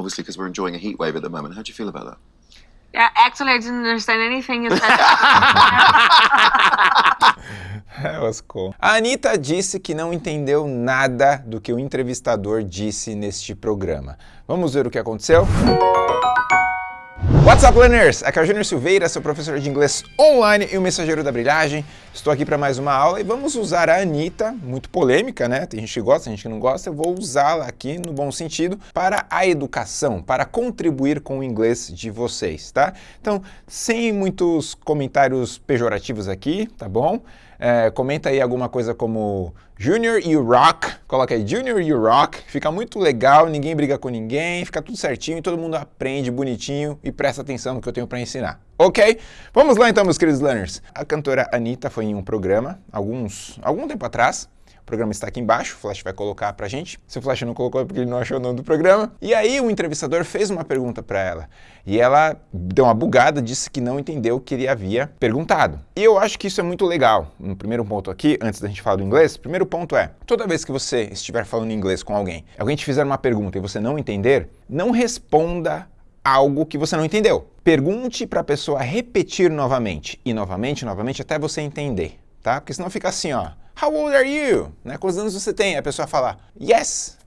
obviously because we're enjoying a heat wave at the moment. How do you feel about that? Yeah, actually, I didn't understand anything you said. That was cool. A Anitta disse que não entendeu nada do que o entrevistador disse neste programa. Vamos ver o que aconteceu? What's up, learners? Aqui é o Júnior Silveira, seu professor de inglês online e o mensageiro da brilhagem. Estou aqui para mais uma aula e vamos usar a Anitta, muito polêmica, né? Tem gente que gosta, tem gente que não gosta. Eu vou usá-la aqui no bom sentido para a educação, para contribuir com o inglês de vocês, tá? Então, sem muitos comentários pejorativos aqui, tá bom? É, comenta aí alguma coisa como Junior you rock, coloca aí Junior you rock, fica muito legal, ninguém briga com ninguém, fica tudo certinho e todo mundo aprende bonitinho e presta atenção no que eu tenho para ensinar. Ok? Vamos lá então, meus queridos learners. A cantora Anitta foi em um programa, alguns, algum tempo atrás, programa está aqui embaixo, o Flash vai colocar pra gente. Se o Flash não colocou é porque ele não achou o nome do programa. E aí o entrevistador fez uma pergunta para ela. E ela deu uma bugada, disse que não entendeu o que ele havia perguntado. E eu acho que isso é muito legal. No primeiro ponto aqui, antes da gente falar do inglês, o primeiro ponto é, toda vez que você estiver falando inglês com alguém, alguém te fizer uma pergunta e você não entender, não responda algo que você não entendeu. Pergunte para a pessoa repetir novamente e novamente, novamente, até você entender, tá? Porque senão fica assim, ó. How old are you? Né? Quantos anos você tem? A pessoa fala, yes.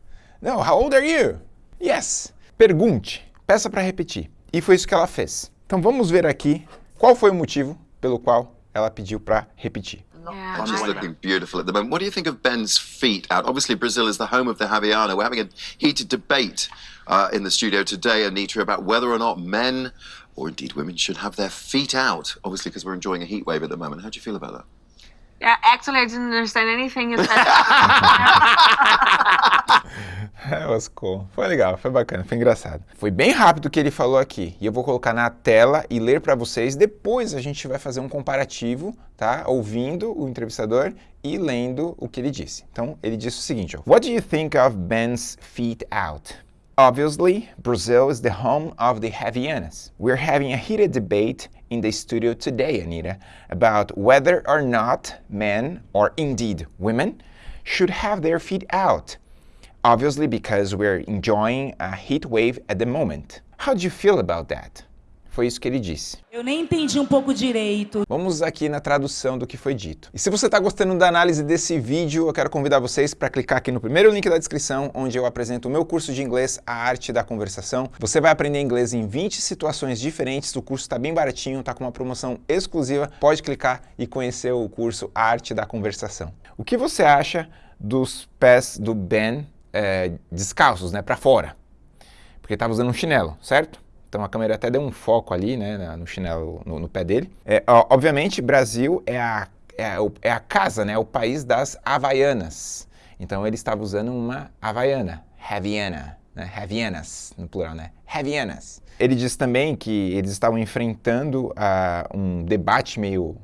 Não, how old are you? Yes. Pergunte, peça para repetir. E foi isso que ela fez. Então vamos ver aqui qual foi o motivo pelo qual ela pediu para repetir. Yeah, And she's I- looking beautiful at the moment. What do you think of Ben's feet out? Obviously, Brazil is the home of the Havaiana. We're having a heated debate uh, in the studio today, Anita, about whether or not men, or indeed women, should have their feet out. Obviously, because we're enjoying a heat wave at the moment. How do you feel about that? yeah, actually, I didn't understand anything you said. Foi legal, foi bacana, foi engraçado. Foi bem rápido o que ele falou aqui. E eu vou colocar na tela e ler para vocês. Depois a gente vai fazer um comparativo, tá? Ouvindo o entrevistador e lendo o que ele disse. Então, ele disse o seguinte, ó. What do you think of Ben's feet out? Obviously, Brazil is the home of the Havaianas. We're having a heated debate in the studio today, Anita, about whether or not men, or indeed women, should have their feet out. Obviously, because we're enjoying a heat wave at the moment. How do you feel about that? Foi isso que ele disse. Eu nem entendi um pouco direito. Vamos aqui na tradução do que foi dito. E se você está gostando da análise desse vídeo, eu quero convidar vocês para clicar aqui no primeiro link da descrição, onde eu apresento o meu curso de inglês, A Arte da Conversação. Você vai aprender inglês em 20 situações diferentes, o curso está bem baratinho, está com uma promoção exclusiva, pode clicar e conhecer o curso A Arte da Conversação. O que você acha dos pés do Ben eh, descalços, né, para fora? Porque estava usando um chinelo, certo? Então a câmera até deu um foco ali, né, no chinelo, no, no pé dele. É, ó, obviamente, Brasil é a, é, é a casa, né, o país das Havaianas. Então ele estava usando uma Havaiana, Haviana, né, Havianas, no plural, né, Havianas. Ele disse também que eles estavam enfrentando ah, um debate meio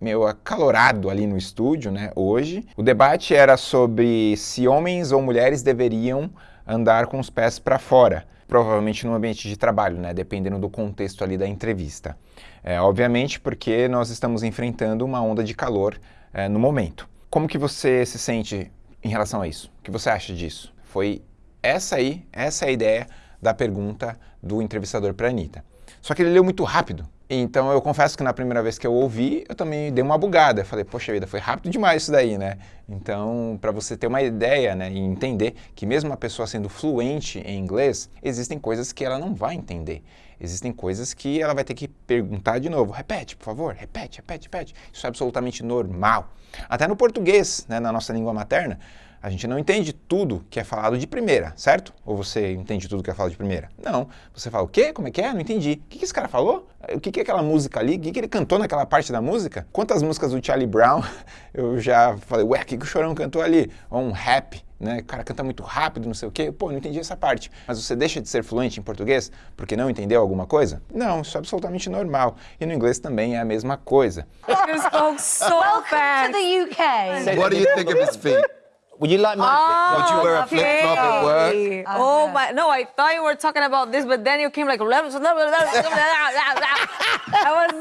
meio acalorado ali no estúdio, né, hoje. O debate era sobre se homens ou mulheres deveriam andar com os pés para fora, provavelmente no ambiente de trabalho, né, dependendo do contexto ali da entrevista. É, obviamente porque nós estamos enfrentando uma onda de calor é, no momento. Como que você se sente em relação a isso? O que você acha disso? Foi essa aí, essa é a ideia da pergunta do entrevistador para a Anitta. Só que ele leu muito rápido. Então eu confesso que na primeira vez que eu ouvi, eu também dei uma bugada. Falei, poxa vida, foi rápido demais isso daí, né? Então, para você ter uma ideia né, e entender que mesmo uma pessoa sendo fluente em inglês, existem coisas que ela não vai entender. Existem coisas que ela vai ter que perguntar de novo. Repete, por favor, repete, repete, repete. Isso é absolutamente normal. Até no português, né, na nossa língua materna, a gente não entende tudo que é falado de primeira, certo? Ou você entende tudo que é falado de primeira? Não. Você fala, o quê? Como é que é? Não entendi. O que, que esse cara falou? O que, que é aquela música ali? O que, que ele cantou naquela parte da música? Quantas músicas do Charlie Brown eu já falei, ué, o que, que o Chorão cantou ali? Ou um rap, né? O cara canta muito rápido, não sei o quê. Pô, não entendi essa parte. Mas você deixa de ser fluente em português porque não entendeu alguma coisa? Não, isso é absolutamente normal. E no inglês também é a mesma coisa. You spoke so fast. to the UK. What do you think of his feet? Would you like my flip? Would you wear a flip flop at work? Okay. Oh my! No, I thought you were talking about this, but then you came like. I was.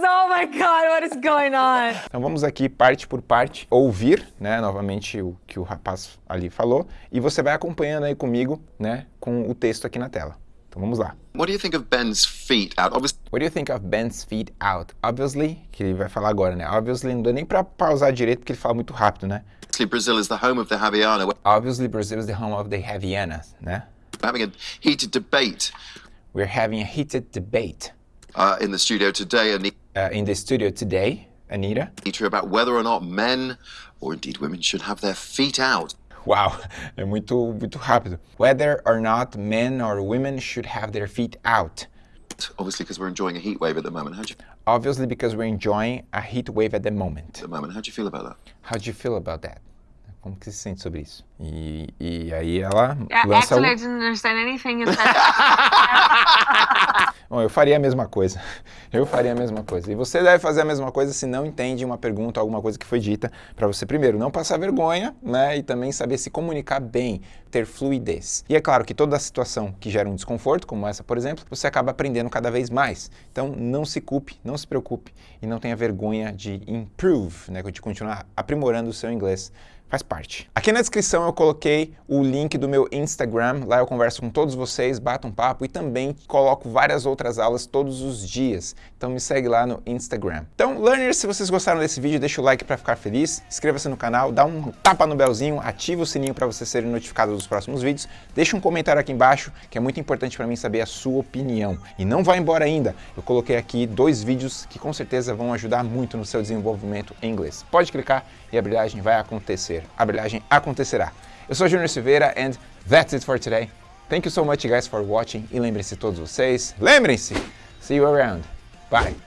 Oh my God! What is going on? Então vamos aqui parte por parte ouvir, né, novamente o que o rapaz ali falou e você vai acompanhando aí comigo, né, com o texto aqui na tela. Então vamos lá. What do you think of Ben's feet out? Obviously, What do you think of Ben's feet out? Obviously, que ele vai falar agora, né? Obviously, não dá nem pra pausar direito porque ele fala muito rápido, né? Obviously, Brazil is the home of the Javiana. Obviously, Brazil is the home of the Havaianas, né? having a heated debate We're having a heated debate uh, in the studio today, Anita, uh, in the studio today, Anita. about whether or not men, or indeed women, should have their feet out. Uau, é muito, muito rápido. Whether or not men or women should have their feet out. Obviously, because we're enjoying a heat wave at the moment. How do you, Obviously, because we're enjoying a heat wave at the moment. at the moment? How do you feel about that? How do you feel about that? Como que se sente sobre isso? E, e aí ela Yeah, lança actually, o... I didn't understand anything you said. Bom, eu faria a mesma coisa. Eu faria a mesma coisa. E você deve fazer a mesma coisa se não entende uma pergunta, alguma coisa que foi dita, para você primeiro não passar vergonha, né, e também saber se comunicar bem, ter fluidez. E é claro que toda situação que gera um desconforto, como essa, por exemplo, você acaba aprendendo cada vez mais. Então, não se culpe, não se preocupe e não tenha vergonha de improve, né, de continuar aprimorando o seu inglês faz parte. Aqui na descrição eu coloquei o link do meu Instagram, lá eu converso com todos vocês, bato um papo e também coloco várias outras aulas todos os dias. Então me segue lá no Instagram. Então, learners, se vocês gostaram desse vídeo, deixa o like para ficar feliz, inscreva-se no canal, dá um tapa no belzinho, ativa o sininho para você ser notificado dos próximos vídeos, deixa um comentário aqui embaixo, que é muito importante para mim saber a sua opinião. E não vá embora ainda, eu coloquei aqui dois vídeos que com certeza vão ajudar muito no seu desenvolvimento em inglês. Pode clicar e a brilhagem vai acontecer. A brilhagem acontecerá. Eu sou Júnior Silveira and that's it for today. Thank you so much guys for watching e lembrem-se todos vocês, lembrem-se, see you around. Bye.